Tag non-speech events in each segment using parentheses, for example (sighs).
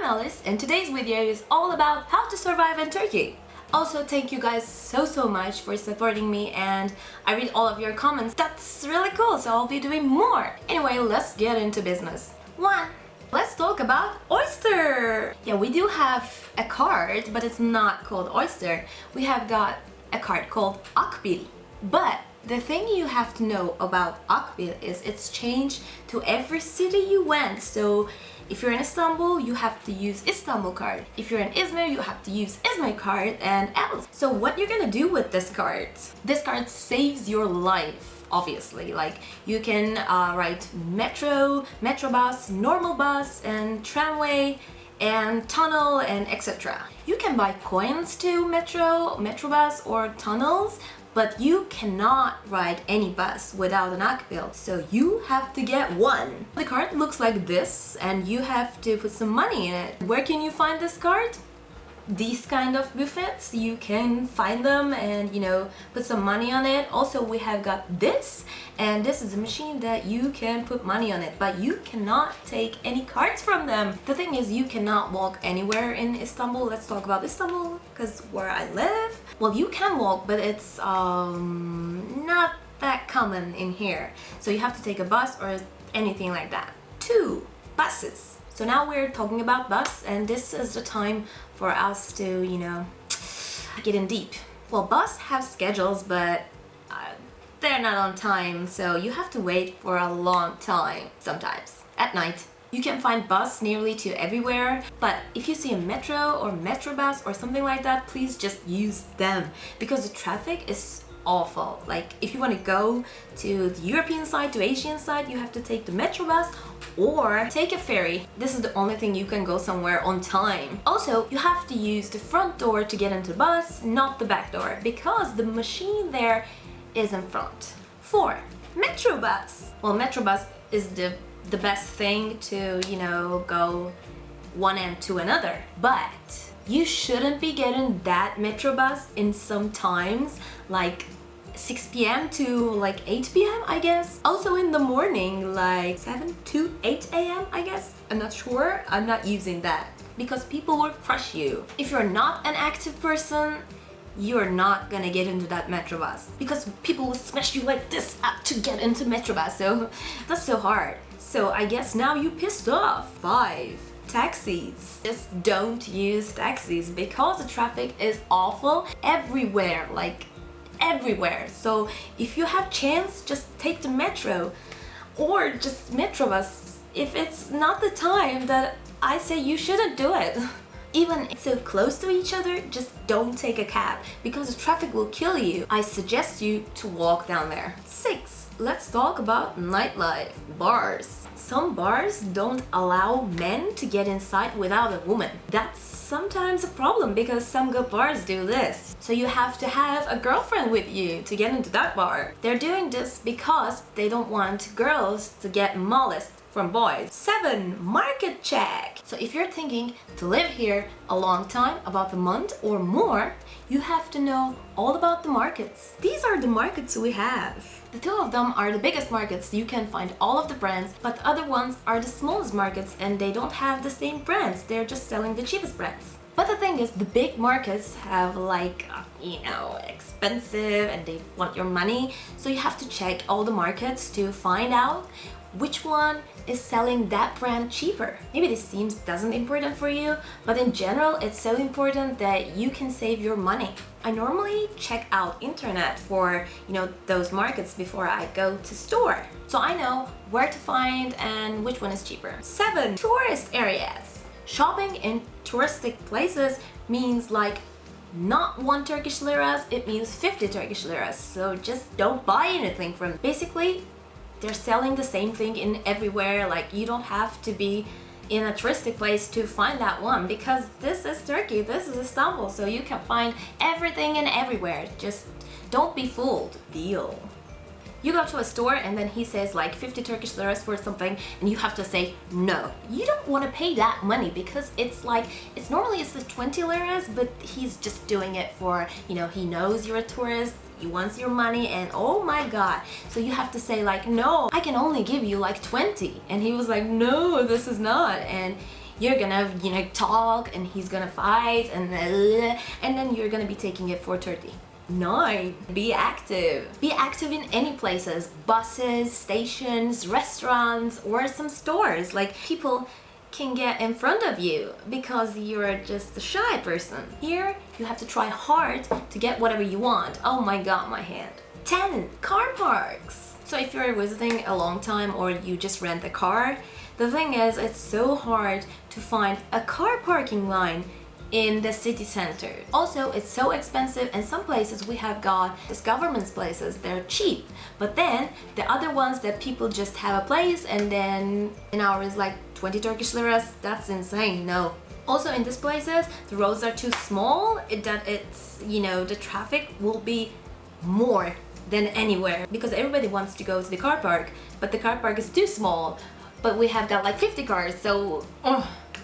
I'm Alice and today's video is all about how to survive in Turkey. Also, thank you guys so so much for supporting me and I read all of your comments. That's really cool, so I'll be doing more. Anyway, let's get into business. 1. Let's talk about Oyster! Yeah, we do have a card, but it's not called Oyster. We have got a card called Akbil. But the thing you have to know about Akbil is it's changed to every city you went. So if you're in Istanbul, you have to use Istanbul card. If you're in Izmir, you have to use Izmir card and else. So what you're gonna do with this card? This card saves your life obviously like you can uh, write metro metro bus normal bus and tramway and tunnel and etc you can buy coins to metro metro bus or tunnels but you cannot ride any bus without an Akbil, so you have to get one. The card looks like this and you have to put some money in it. Where can you find this card? these kind of buffets you can find them and you know put some money on it also we have got this and this is a machine that you can put money on it but you cannot take any cards from them the thing is you cannot walk anywhere in Istanbul let's talk about Istanbul because where I live well you can walk but it's um not that common in here so you have to take a bus or anything like that two buses so now we're talking about bus and this is the time for us to, you know, get in deep. Well, bus have schedules, but uh, they're not on time, so you have to wait for a long time sometimes at night. You can find bus nearly to everywhere, but if you see a metro or metro bus or something like that, please just use them because the traffic is awful. Like if you want to go to the European side, to Asian side, you have to take the metro bus or take a ferry. This is the only thing you can go somewhere on time. Also, you have to use the front door to get into the bus, not the back door, because the machine there is in front. 4. Metro bus. Well, metro bus is the, the best thing to, you know, go one end to another. But you shouldn't be getting that metro bus in some times like 6 p.m. to like 8 p.m. I guess. Also in the morning like 7 to 8 a.m. I guess. I'm not sure. I'm not using that because people will crush you. If you're not an active person, you're not gonna get into that metro bus. Because people will smash you like this up to get into metro bus so that's so hard. So I guess now you pissed off. Five taxis. Just don't use taxis because the traffic is awful everywhere like everywhere. So if you have chance just take the metro or just metro bus. If it's not the time that I say you shouldn't do it (laughs) even so close to each other just don't take a cab because the traffic will kill you. I suggest you to walk down there. 6 let's talk about nightlife bars. Some bars don't allow men to get inside without a woman. That's sometimes a problem because some good bars do this. So you have to have a girlfriend with you to get into that bar. They're doing this because they don't want girls to get molested from boys. 7. Market check. So if you're thinking to live here a long time, about a month or more, you have to know all about the markets. These are the markets we have. The two of them are the biggest markets, you can find all of the brands, but the other ones are the smallest markets and they don't have the same brands, they're just selling the cheapest brands. But the thing is, the big markets have like, uh, you know, expensive and they want your money. So you have to check all the markets to find out which one is selling that brand cheaper. Maybe this seems doesn't important for you, but in general, it's so important that you can save your money. I normally check out internet for, you know, those markets before I go to store. So I know where to find and which one is cheaper. 7. Tourist areas. Shopping in touristic places means like not one Turkish liras, it means 50 Turkish liras. So just don't buy anything from Basically, they're selling the same thing in everywhere like you don't have to be in a touristic place to find that one because this is Turkey, this is Istanbul, so you can find everything and everywhere. Just don't be fooled. Deal. You go to a store and then he says like 50 Turkish liras for something and you have to say no. You don't want to pay that money because it's like, it's normally it's the 20 liras but he's just doing it for, you know, he knows you're a tourist he wants your money and oh my god. So you have to say like no I can only give you like 20 and he was like no this is not. And you're gonna you know talk and he's gonna fight and uh, and then you're gonna be taking it for 30 Nine. Be active. Be active in any places. Buses, stations, restaurants, or some stores. Like people can get in front of you because you're just a shy person. Here, you have to try hard to get whatever you want. Oh my god, my hand. 10. Car parks. So if you're visiting a long time or you just rent a car, the thing is it's so hard to find a car parking line in the city center. Also, it's so expensive and some places we have got this government's places, they're cheap. But then the other ones that people just have a place and then an hour is like 20 Turkish liras, that's insane, no. Also in these places, the roads are too small, it, that it's, you know, the traffic will be more than anywhere because everybody wants to go to the car park, but the car park is too small. But we have got like 50 cars, so...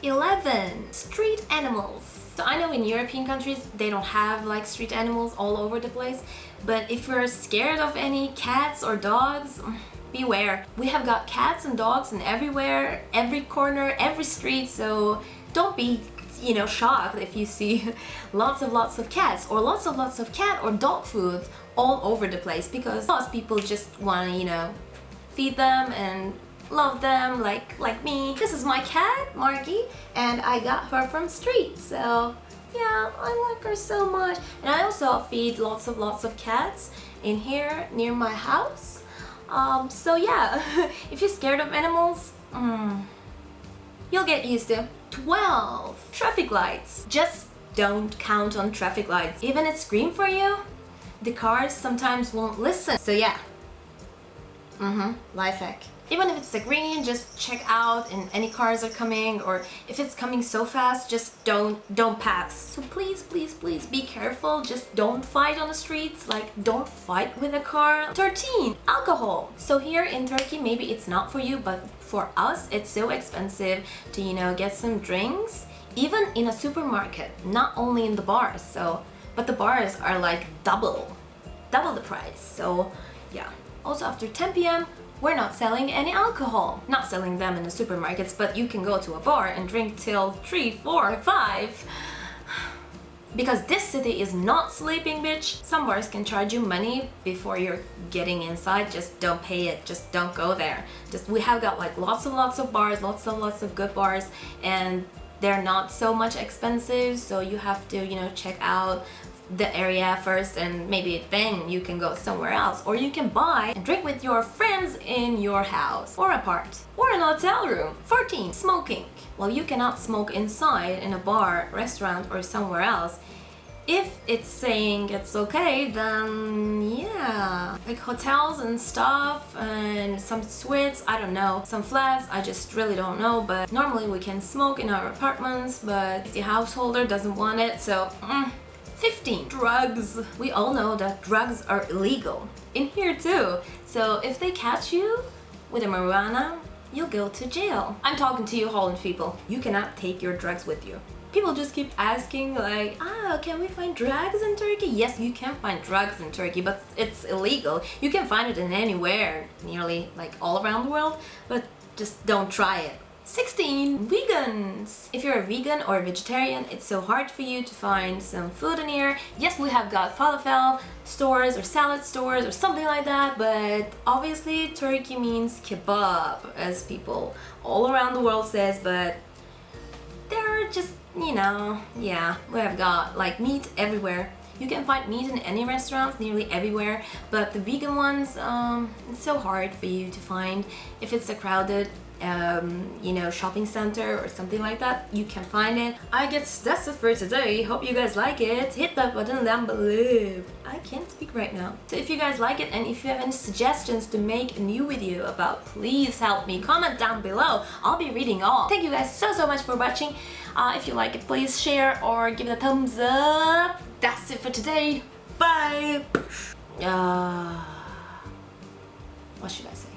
11. Street animals. So I know in European countries they don't have like street animals all over the place but if you're scared of any cats or dogs (sighs) beware. We have got cats and dogs in everywhere, every corner, every street so don't be you know shocked if you see (laughs) lots of lots of cats or lots of lots of cat or dog food all over the place because most people just want to you know feed them and love them like like me. This is my cat, Margie, and I got her from street, so yeah, I like her so much. And I also feed lots of lots of cats in here near my house. Um, so yeah, (laughs) if you're scared of animals, mm, you'll get used to. 12. Traffic lights. Just don't count on traffic lights. Even it scream for you, the cars sometimes won't listen. So yeah. Mm-hmm. Life hack even if it's a green just check out and any cars are coming or if it's coming so fast just don't don't pass. So please please please be careful. Just don't fight on the streets. Like don't fight with a car. 13 alcohol. So here in Turkey maybe it's not for you but for us it's so expensive to you know get some drinks even in a supermarket not only in the bars so but the bars are like double double the price. So yeah. Also after 10 p.m we're not selling any alcohol. Not selling them in the supermarkets, but you can go to a bar and drink till 3, 4, 5. Because this city is not sleeping, bitch. Some bars can charge you money before you're getting inside. Just don't pay it. Just don't go there. Just we have got like lots and lots of bars, lots and lots of good bars, and they're not so much expensive. So you have to, you know, check out the area first and maybe then you can go somewhere else. Or you can buy and drink with your friends in your house or apart. Or in a hotel room 14 smoking. Well you cannot smoke inside in a bar restaurant or somewhere else. If it's saying it's okay then yeah. Like hotels and stuff and some suites I don't know. Some flats I just really don't know. But normally we can smoke in our apartments but the householder doesn't want it so mm, 15. Drugs. We all know that drugs are illegal. In here too. So if they catch you with a marijuana, you'll go to jail. I'm talking to you Holland people. You cannot take your drugs with you. People just keep asking like, ah, can we find drugs in Turkey? Yes, you can find drugs in Turkey, but it's illegal. You can find it in anywhere, nearly like all around the world, but just don't try it. 16. Vegans! If you're a vegan or a vegetarian, it's so hard for you to find some food in here. Yes, we have got falafel stores or salad stores or something like that, but obviously Turkey means kebab, as people all around the world says, but they're just, you know, yeah, we have got like meat everywhere. You can find meat in any restaurants, nearly everywhere, but the vegan ones, um, it's so hard for you to find if it's a crowded um, you know, shopping center or something like that, you can find it. I guess that's it for today. Hope you guys like it. Hit that button down below. I can't speak right now. So if you guys like it and if you have any suggestions to make a new video about, please help me. Comment down below. I'll be reading all. Thank you guys so, so much for watching. Uh, if you like it, please share or give it a thumbs up. That's it for today. Bye! Uh, what should I say?